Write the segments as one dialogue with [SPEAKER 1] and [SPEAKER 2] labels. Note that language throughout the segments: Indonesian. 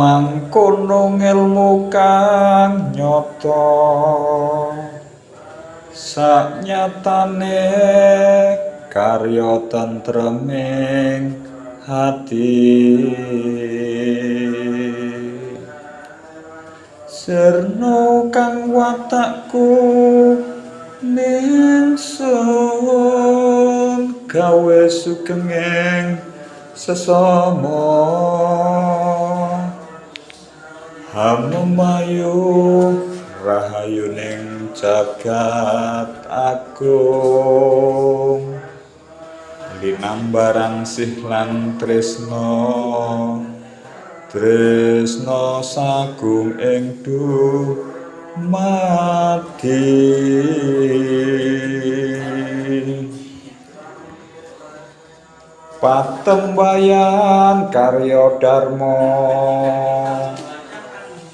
[SPEAKER 1] mangkono ngelmu kang nyata. Saknyatane karya tentreming hati. Serno kang watakku ningsun gawe sugengeng sesama hamemayu rahayu ning jagat agung. Linambaran sih lan tresno tresno sagung ing mati patembayan karya dharma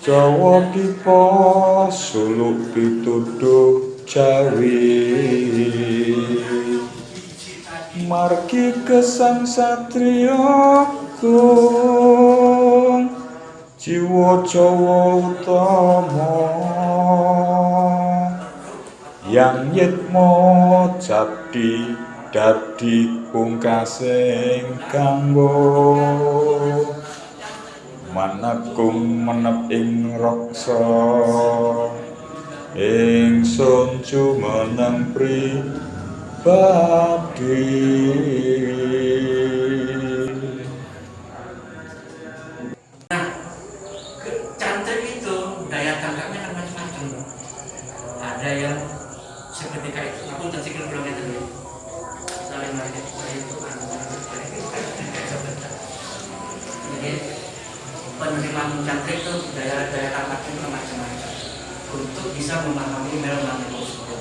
[SPEAKER 1] Jawa Dipa suluk pituduh Jawi margi kesang satriya kung jiwa Jawa utama. Yang yitmo jadi dadi pungkasing kanggo manakung menep ing raksa. Ingsun jumeneng pribadi
[SPEAKER 2] cantik itu daya daya tangkapnya itu macam-macam. Untuk bisa memahami mel tersebut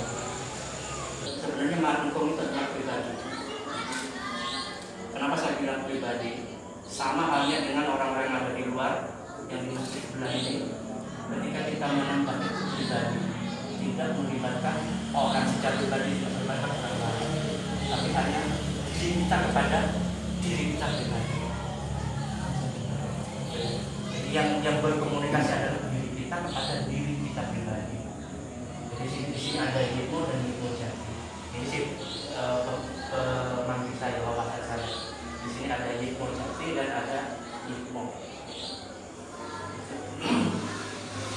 [SPEAKER 2] sebenarnya markum itu adalah pribadi. Kenapa saya bilang pribadi? Sama halnya dengan orang-orang yang ada di luar yang di masjid sebelah ini. Ketika kita menambah pribadi tidak melibatkan orang secara pribadi tidak melibatkan orang lain. Tapi hanya diminta kepada diri kita pribadi jadi yang yang berkomunikasi adalah diri kita kepada diri kita pribadi jadi di sini ada ibu dan ibu jadi ini sih pemanggil saya wawasan saya di sini ada ibu jati dan ada ibu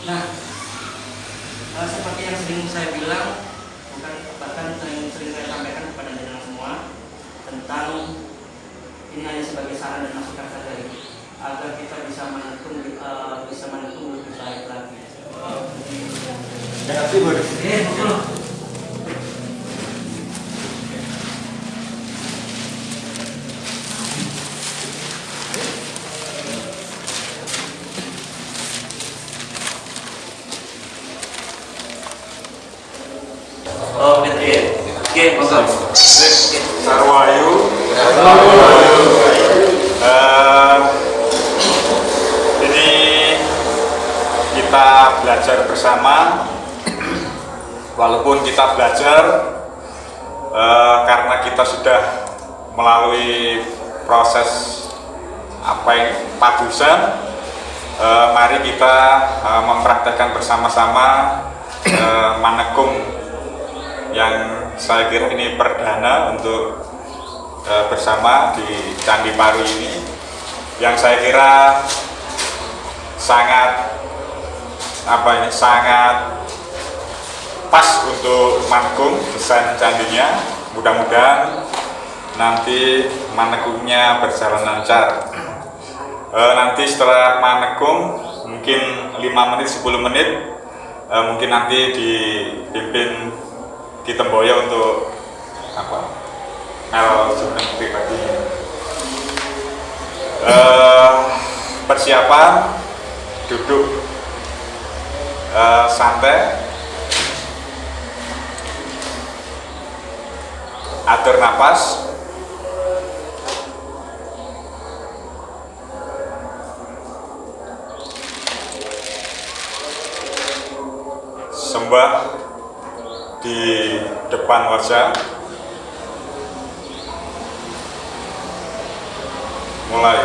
[SPEAKER 2] nah uh, seperti yang sering saya bilang bukan bahkan sering, sering saya sampaikan kepada jenengan semua tentang ini hanya sebagai saran dan masukan saja agar kita bisa menekung uh, bisa menekung lebih baik lagi.
[SPEAKER 3] Ya, sih,
[SPEAKER 2] Eh, betul. Oh, gitu
[SPEAKER 1] Eh, ini kita belajar bersama. Walaupun kita belajar eh, karena kita sudah melalui proses apa yang padusan eh, mari kita eh, mempraktekkan bersama-sama eh, manekung yang saya kira ini perdana untuk e, bersama di Candi Paru ini. Yang saya kira sangat apa ini sangat pas untuk mangkung desain candinya. Mudah-mudahan nanti manekungnya berjalan lancar. E, nanti setelah manekung mungkin 5 menit 10 menit e, mungkin nanti dipimpin kita boya untuk apa? Mel sebenarnya pribadi. Uh, persiapan duduk uh, santai atur nafas sembah di depan wajah mulai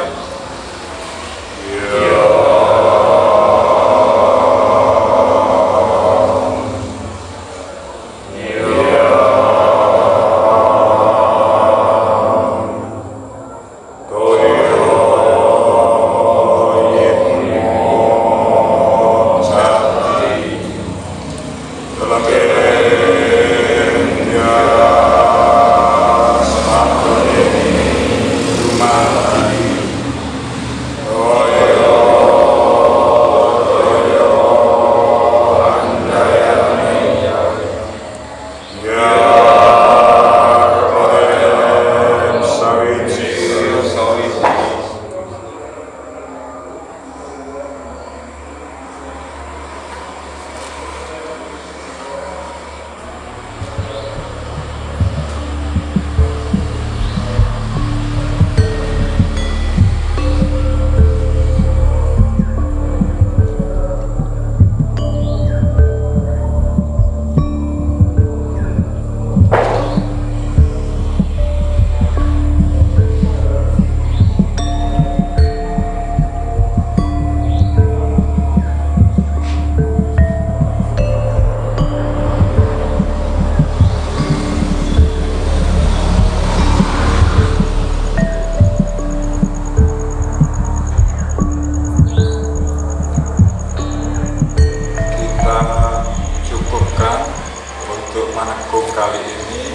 [SPEAKER 1] Mahkamah kali ini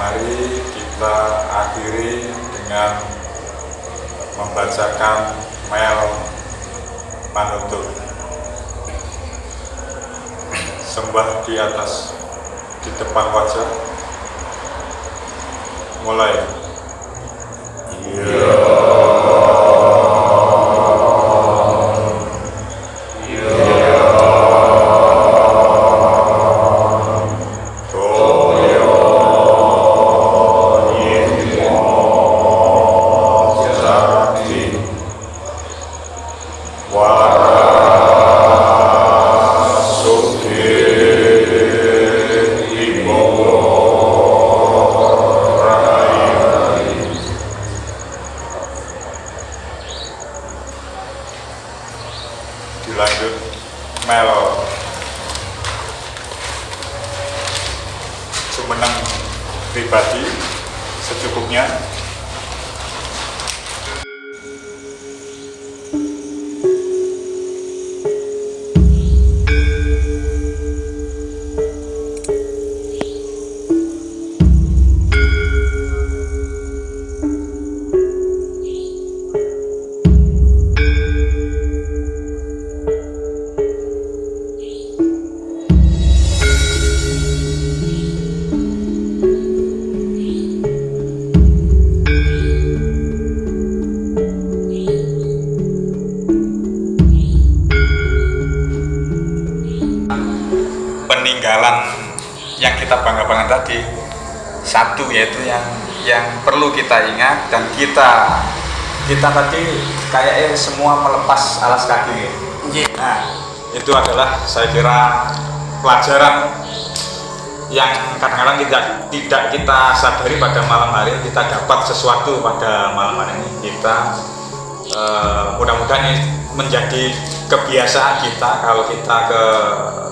[SPEAKER 1] mari kita akhiri dengan membacakan mail penutup sembah di atas di depan wajah. Mulai. Yeah. Kita bangga-banggakan tadi. Satu yaitu yang yang perlu kita ingat dan kita kita tadi kayaknya semua melepas alas kaki.
[SPEAKER 2] Iya.
[SPEAKER 1] nah itu adalah saya kira pelajaran yang kadang-kadang tidak tidak kita sadari pada malam hari kita dapat sesuatu pada malam hari ini. Kita eh, mudah-mudahan ini menjadi kebiasaan kita kalau kita ke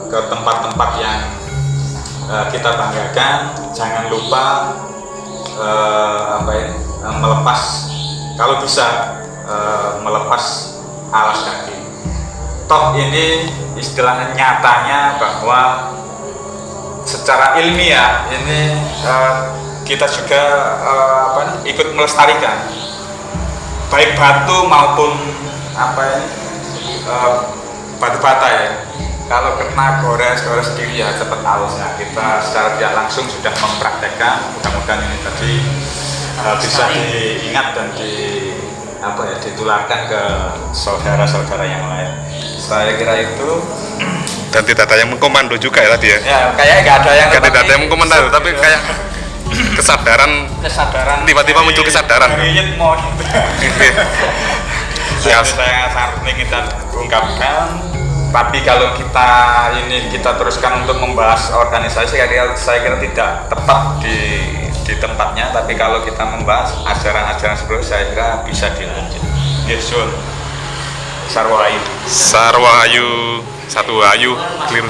[SPEAKER 1] ke tempat-tempat yang eh, kita banggakan jangan lupa eh, apa ya eh, melepas kalau bisa melepas alas kaki. Toh ini istilahnya nyatanya bahwa secara ilmiah ini kita juga eh, apa ikut melestarikan. Baik batu maupun apa ya eh, batu bata ya kalau kena gores-gores diri ya cepat halus nah kita secara tidak langsung sudah mempraktekkan. Mudah-mudahan ini tadi eh, bisa diingat dan di apa ya ditularkan ke saudara-saudara yang lain. Saya kira itu.
[SPEAKER 3] Dan tidak ada yang mengkomando juga ya tadi ya?
[SPEAKER 1] Ya kayaknya nggak ada yang
[SPEAKER 3] tidak ada yang mengkomentar tapi kayak kesadaran.
[SPEAKER 2] Kesadaran.
[SPEAKER 3] Tiba-tiba muncul kesadaran.
[SPEAKER 1] Dari gitu.
[SPEAKER 3] Ya.
[SPEAKER 1] Saya saya sangat ingin kita ungkapkan tapi kalau kita ini kita teruskan untuk membahas organisasi saya saya kira tidak tepat di di tempatnya. Tapi kalau kita membahas ajaran-ajaran sebelumnya saya kira bisa dilanjut. Yesun Sarwayu.
[SPEAKER 3] Sarwahayu satu ayu clear